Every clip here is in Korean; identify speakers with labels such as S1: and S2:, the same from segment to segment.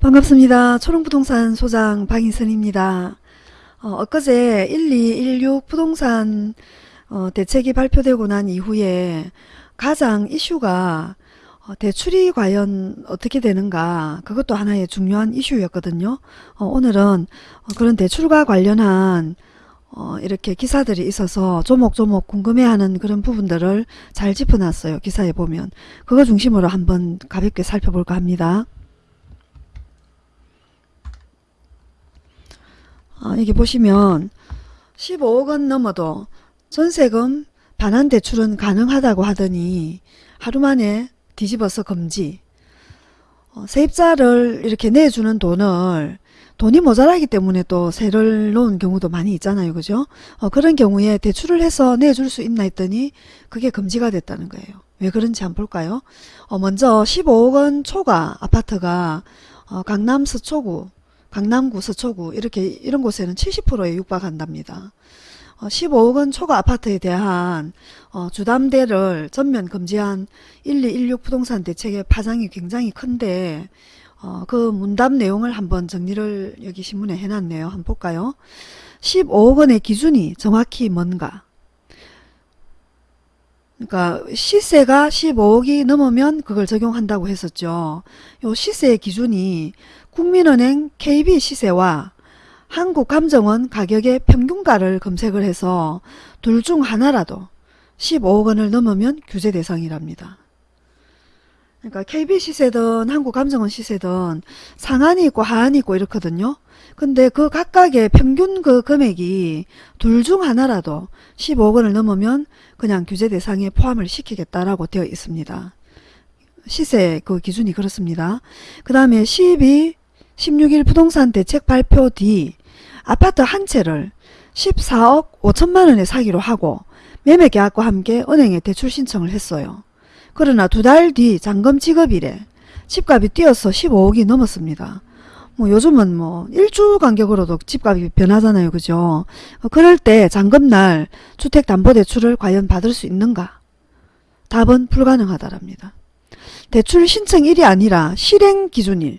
S1: 반갑습니다. 초롱부동산 소장 박인선입니다. 어, 엊그제 1216 부동산 어, 대책이 발표되고 난 이후에 가장 이슈가 어, 대출이 과연 어떻게 되는가 그것도 하나의 중요한 이슈였거든요. 어, 오늘은 어, 그런 대출과 관련한 어, 이렇게 기사들이 있어서 조목조목 궁금해하는 그런 부분들을 잘 짚어놨어요. 기사에 보면. 그거 중심으로 한번 가볍게 살펴볼까 합니다. 아, 여기 보시면 15억 원 넘어도 전세금 반환 대출은 가능하다고 하더니 하루 만에 뒤집어서 금지. 어, 세입자를 이렇게 내주는 돈을 돈이 모자라기 때문에 또 세를 놓은 경우도 많이 있잖아요. 그죠? 어, 그런 경우에 대출을 해서 내줄 수 있나 했더니 그게 금지가 됐다는 거예요. 왜 그런지 한번 볼까요? 어, 먼저 15억 원 초과 아파트가 어, 강남 서초구 강남구 서초구 이렇게 이런 곳에는 70%에 육박한답니다. 어, 15억 원 초과 아파트에 대한 어, 주담대를 전면 금지한 1216 부동산 대책의 파장이 굉장히 큰데 어, 그 문답 내용을 한번 정리를 여기 신문에 해놨네요. 한번 볼까요? 15억 원의 기준이 정확히 뭔가 그러니까 시세가 15억이 넘으면 그걸 적용한다고 했었죠. 요 시세의 기준이 국민은행 KB 시세와 한국감정원 가격의 평균가를 검색을 해서 둘 중 하나라도 15억 원을 넘으면 규제 대상이랍니다. 그러니까 KB 시세든 한국감정원 시세든 상한이 있고 하한이 있고 이렇거든요. 근데 그 각각의 평균 그 금액이 둘 중 하나라도 15억 원을 넘으면 그냥 규제 대상에 포함을 시키겠다라고 되어 있습니다. 시세 그 기준이 그렇습니다. 그 다음에 12, 16일 부동산 대책 발표 뒤 아파트 한 채를 14억 5천만 원에 사기로 하고 매매 계약과 함께 은행에 대출 신청을 했어요. 그러나 두 달 뒤 잔금 지급일에 집값이 뛰어서 15억이 넘었습니다. 뭐 요즘은 뭐 일주 간격으로도 집값이 변하잖아요. 그죠? 어, 그럴 때 잔금날 주택담보대출을 과연 받을 수 있는가? 답은 불가능하다랍니다. 대출 신청일이 아니라 실행 기준일.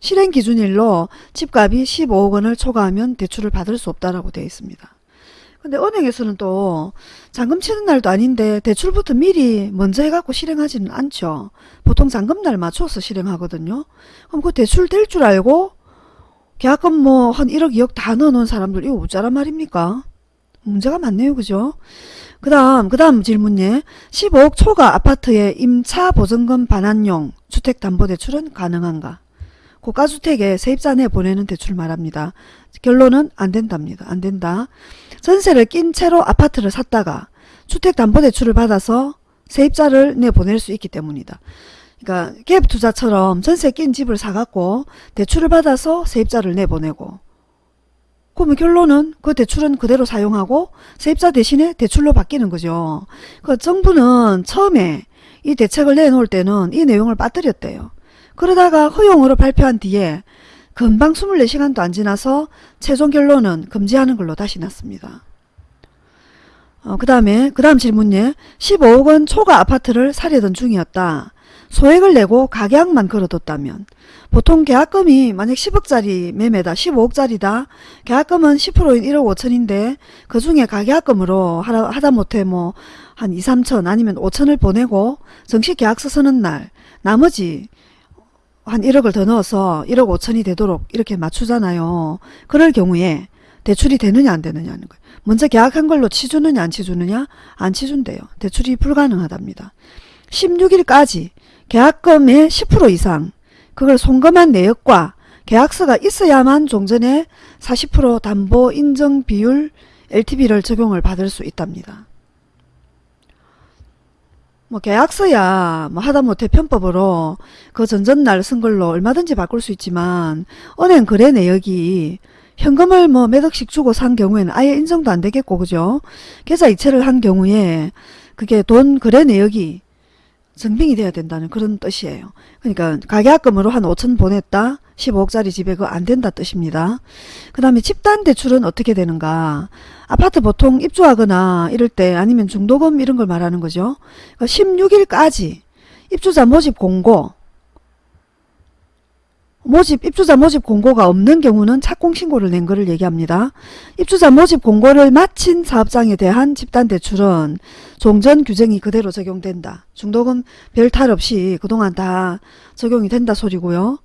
S1: 실행 기준일로 집값이 15억 원을 초과하면 대출을 받을 수 없다라고 되어 있습니다. 근데 은행에서는 또 잔금 치는 날도 아닌데 대출부터 미리 먼저 해갖고 실행하지는 않죠. 보통 잔금날 맞춰서 실행하거든요. 그럼 그 대출 될 줄 알고 계약금 뭐 한 1억 2억 다 넣어놓은 사람들 이거 어쩌란 말입니까? 문제가 많네요. 그죠? 그 다음 그 다음 질문에 15억 초과 아파트의 임차 보증금 반환용 주택담보대출은 가능한가? 고가주택에 세입자 내 보내는 대출 말합니다. 결론은 안 된답니다. 안 된다. 전세를 낀 채로 아파트를 샀다가 주택담보대출을 받아서 세입자를 내보낼 수 있기 때문이다. 그러니까 갭투자처럼 전세 낀 집을 사갖고 대출을 받아서 세입자를 내보내고 그러면 결론은 그 대출은 그대로 사용하고 세입자 대신에 대출로 바뀌는 거죠. 그 정부는 처음에 이 대책을 내놓을 때는 이 내용을 빠뜨렸대요. 그러다가 허용으로 발표한 뒤에 금방 24시간도 안 지나서 최종 결론은 금지하는 걸로 다시 났습니다. 어, 그 다음에 그 다음 질문에 15억 원 초과 아파트를 사려던 중이었다. 소액을 내고 가계약만 걸어뒀다면 보통 계약금이 만약 10억짜리 매매다 15억짜리다 계약금은 10%인 1억 5천인데 그 중에 가계약금으로 하다 못해 뭐 한 2, 3천 아니면 5천을 보내고 정식 계약서 서는 날 나머지 한 1억을 더 넣어서 1억 5천이 되도록 이렇게 맞추잖아요. 그럴 경우에 대출이 되느냐 안 되느냐는 거예요. 먼저 계약한 걸로 치주느냐 안 치주느냐 안 치준대요. 대출이 불가능하답니다. 16일까지 계약금의 10% 이상 그걸 송금한 내역과 계약서가 있어야만 종전에 40% 담보 인정 비율 LTV를 적용을 받을 수 있답니다. 뭐 계약서야 뭐 하다못해 편법으로 그 전전날 쓴 걸로 얼마든지 바꿀 수 있지만 은행 거래 내역이 현금을 뭐 몇 억씩 주고 산 경우에는 아예 인정도 안 되겠고 그죠? 계좌 이체를 한 경우에 그게 돈 거래 내역이 증빙이 돼야 된다는 그런 뜻이에요. 그러니까 가계약금으로 한 5천 보냈다. 15억짜리 집에 그거 안 된다 뜻입니다. 그 다음에 집단 대출은 어떻게 되는가. 아파트 보통 입주하거나 이럴 때 아니면 중도금 이런 걸 말하는 거죠. 그러니까 16일까지 입주자 모집 공고 모집 입주자 모집 공고가 없는 경우는 착공 신고를 낸 것을 얘기합니다. 입주자 모집 공고를 마친 사업장에 대한 집단 대출은 종전 규정이 그대로 적용된다. 중도금 별 탈 없이 그동안 다 적용이 된다 소리고요.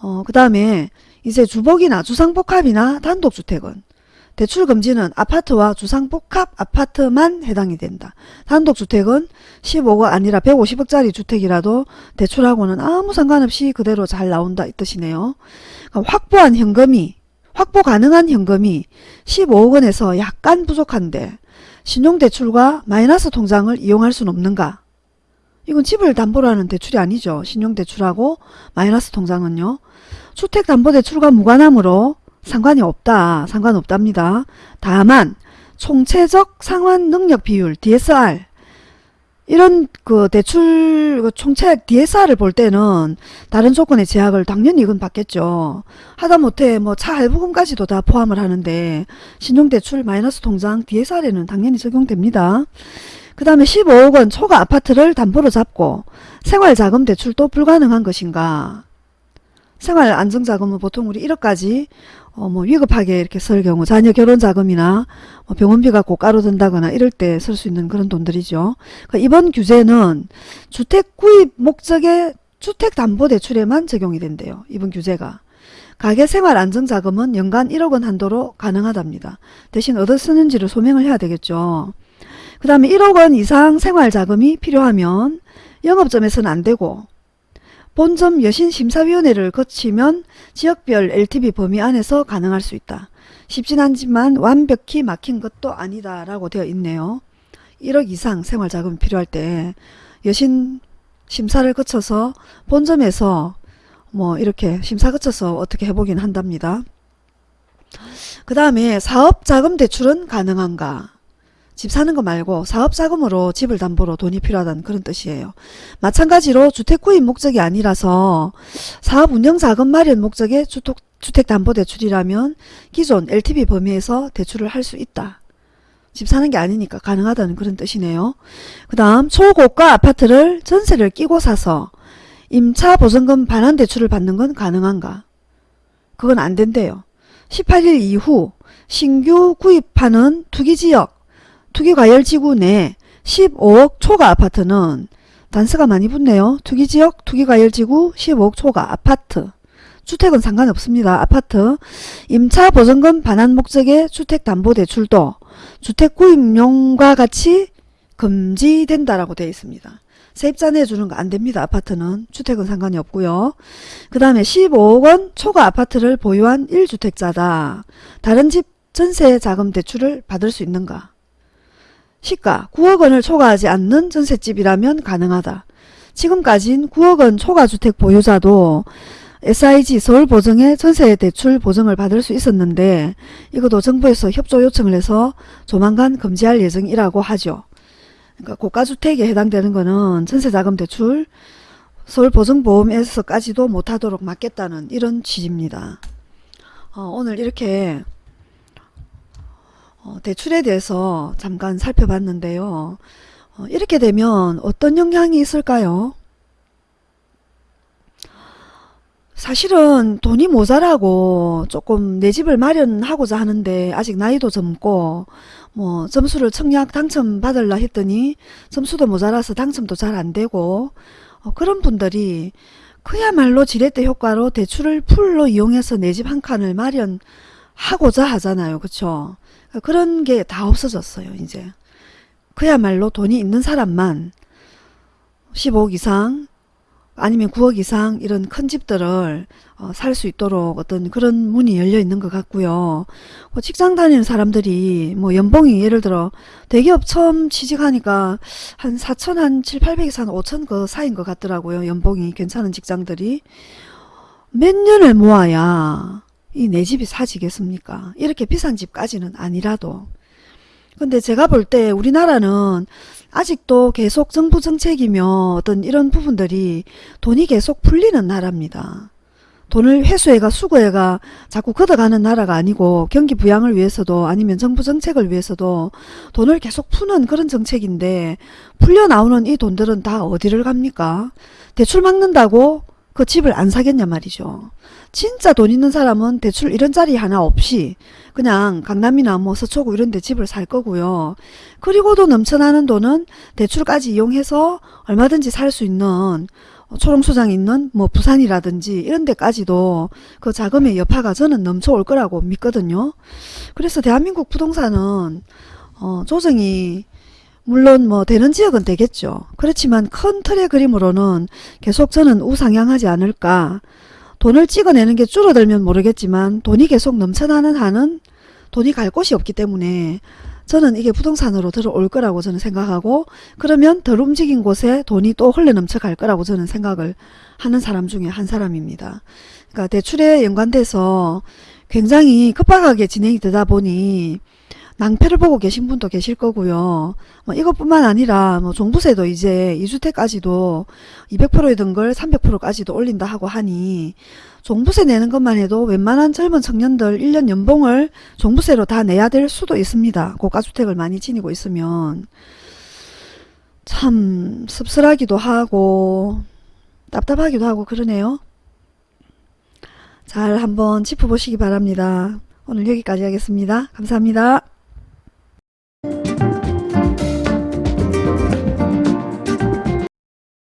S1: 어, 그 다음에 이제 주복이나 주상복합이나 단독주택은 대출 금지는 아파트와 주상복합 아파트만 해당이 된다. 단독주택은 15억 아니라 150억짜리 주택이라도 대출하고는 아무 상관없이 그대로 잘 나온다 이 뜻이네요. 그럼 확보한 현금이 확보 가능한 현금이 15억 원에서 약간 부족한데 신용대출과 마이너스 통장을 이용할 수는 없는가? 이건 집을 담보로 하는 대출이 아니죠. 신용대출하고 마이너스 통장은요. 주택담보대출과 무관하므로 상관이 없다. 상관없답니다. 다만 총체적 상환 능력 비율 DSR 이런 그 대출 그 총책 DSR을 볼 때는 다른 조건의 제약을 당연히 이건 받겠죠. 하다못해 뭐 차 할부금까지도 다 포함을 하는데 신용대출 마이너스 통장 DSR에는 당연히 적용됩니다. 그 다음에 15억 원 초과 아파트를 담보로 잡고 생활자금 대출도 불가능한 것인가. 생활안정자금은 보통 우리 1억까지 어, 뭐 위급하게 이렇게 쓸 경우 자녀 결혼 자금이나 뭐 병원비가 고가로 든다거나 이럴 때 쓸 수 있는 그런 돈들이죠. 그러니까 이번 규제는 주택 구입 목적의 주택담보대출에만 적용이 된대요. 이번 규제가. 가계생활안정자금은 연간 1억 원 한도로 가능하답니다. 대신 어디 쓰는지를 소명을 해야 되겠죠. 그 다음에 1억 원 이상 생활자금이 필요하면 영업점에서는 안되고 본점 여신심사위원회를 거치면 지역별 LTV 범위 안에서 가능할 수 있다. 쉽진 않지만 완벽히 막힌 것도 아니다 라고 되어 있네요. 1억 이상 생활자금이 필요할 때 여신 심사를 거쳐서 본점에서 뭐 이렇게 심사 거쳐서 어떻게 해보긴 한답니다. 그 다음에 사업자금 대출은 가능한가? 집 사는 거 말고 사업자금으로 집을 담보로 돈이 필요하다는 그런 뜻이에요. 마찬가지로 주택 구입 목적이 아니라서 사업 운영 자금 마련 목적의 주택, 주택담보대출이라면 기존 LTV 범위에서 대출을 할 수 있다. 집 사는 게 아니니까 가능하다는 그런 뜻이네요. 그 다음 초고가 아파트를 전세를 끼고 사서 임차 보증금 반환 대출을 받는 건 가능한가? 그건 안 된대요. 18일 이후 신규 구입하는 투기지역 투기과열지구 내 15억 초과 아파트는 단서가 많이 붙네요. 투기지역 투기과열지구 15억 초과 아파트 주택은 상관없습니다. 아파트 임차보증금 반환 목적의 주택담보대출도 주택구입용과 같이 금지된다라고 되어 있습니다. 세입자 내주는 거 안됩니다. 아파트는 주택은 상관이 없고요. 그 다음에 15억원 초과 아파트를 보유한 1주택자다. 다른 집 전세 자금 대출을 받을 수 있는가? 시가 9억 원을 초과하지 않는 전셋집이라면 가능하다. 지금까진 9억 원 초과주택 보유자도 SIG 서울보증의 전세대출 보증을 받을 수 있었는데 이것도 정부에서 협조 요청을 해서 조만간 금지할 예정이라고 하죠. 그러니까 고가주택에 해당되는 거는 전세자금 대출 서울보증보험에서까지도 못하도록 막겠다는 이런 취지입니다. 어, 오늘 이렇게 어, 대출에 대해서 잠깐 살펴봤는데요. 어, 이렇게 되면 어떤 영향이 있을까요? 사실은 돈이 모자라고 조금 내 집을 마련하고자 하는데 아직 나이도 젊고 뭐 점수를 청약 당첨 받을라 했더니 점수도 모자라서 당첨도 잘 안되고 어, 그런 분들이 그야말로 지렛대 효과로 대출을 풀로 이용해서 내 집 한 칸을 마련 하고자 하잖아요. 그쵸? 그런 게 다 없어졌어요. 이제 그야말로 돈이 있는 사람만 15억 이상 아니면 9억 이상 이런 큰 집들을 어, 살 수 있도록 어떤 그런 문이 열려 있는 것 같고요. 뭐 직장 다니는 사람들이 뭐 연봉이 예를 들어 대기업 처음 취직하니까 한 4천 한 7, 800에서 한 5천 그 사이인 것 같더라고요. 연봉이 괜찮은 직장들이 몇 년을 모아야 이 내 집이 사지겠습니까? 이렇게 비싼 집까지는 아니라도 근데 제가 볼 때 우리나라는 아직도 계속 정부 정책이며 어떤 이런 부분들이 돈이 계속 풀리는 나라입니다. 돈을 회수해가 수거해가 자꾸 걷어가는 나라가 아니고 경기 부양을 위해서도 아니면 정부 정책을 위해서도 돈을 계속 푸는 그런 정책인데 풀려 나오는 이 돈들은 다 어디를 갑니까? 대출 막는다고 그 집을 안 사겠냐 말이죠. 진짜 돈 있는 사람은 대출 이런 자리 하나 없이 그냥 강남이나 뭐 서초구 이런 데 집을 살 거고요. 그리고도 넘쳐나는 돈은 대출까지 이용해서 얼마든지 살 수 있는 초롱소장 있는 뭐 부산이라든지 이런 데까지도 그 자금의 여파가 저는 넘쳐올 거라고 믿거든요. 그래서 대한민국 부동산은 어, 조정이 물론 뭐 되는 지역은 되겠죠. 그렇지만 큰 틀의 그림으로는 계속 저는 우상향하지 않을까. 돈을 찍어내는 게 줄어들면 모르겠지만 돈이 계속 넘쳐나는 한은 돈이 갈 곳이 없기 때문에 저는 이게 부동산으로 들어올 거라고 저는 생각하고 그러면 덜 움직인 곳에 돈이 또 흘러 넘쳐 갈 거라고 저는 생각을 하는 사람 중에 한 사람입니다. 그러니까 대출에 연관돼서 굉장히 급박하게 진행이 되다 보니 낭패를 보고 계신 분도 계실 거고요. 뭐 이것뿐만 아니라 뭐 종부세도 이제 2주택까지도 200%이던 걸 300%까지도 올린다 하고 하니 종부세 내는 것만 해도 웬만한 젊은 청년들 1년 연봉을 종부세로 다 내야 될 수도 있습니다. 고가주택을 많이 지니고 있으면 참 씁쓸하기도 하고 답답하기도 하고 그러네요. 잘 한번 짚어보시기 바랍니다. 오늘 여기까지 하겠습니다. 감사합니다.